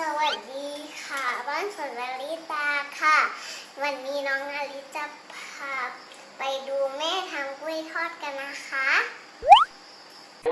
สวัสดีค่ะ บ้านสวนนาริตาค่ะ วันนี้น้องนาริจะพาไปดูแม่ทำกล้วยทอดกันนะคะไ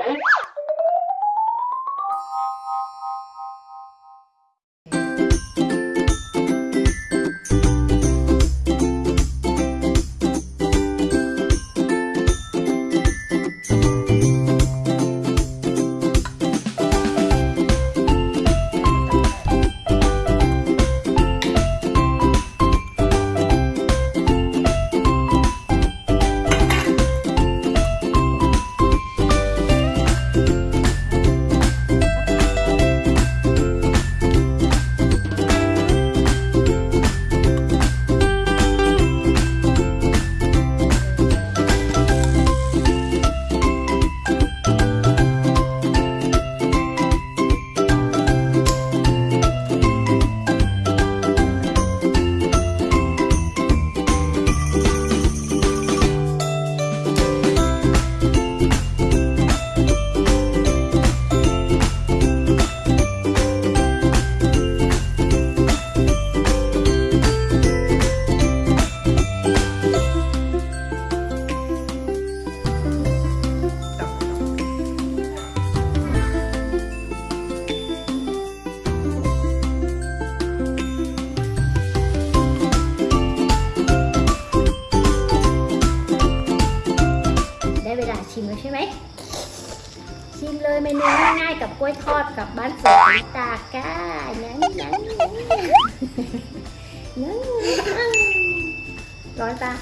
ชิมแล้วใช่ไหม ชิมเลยเมนูง่ายๆกับกล้วยทอดกับบ้านสวนลิตาก้ายังยังยังยังร้อนปะ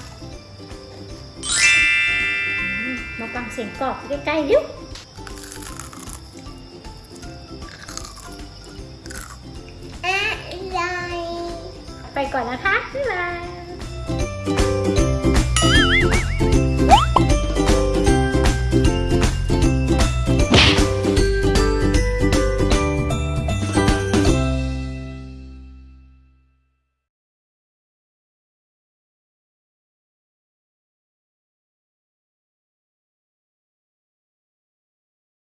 อืมมาฟังเสียงกรอบใกล้ๆเร็วอะไรไปก่อนนะคะ บ๊ายบาย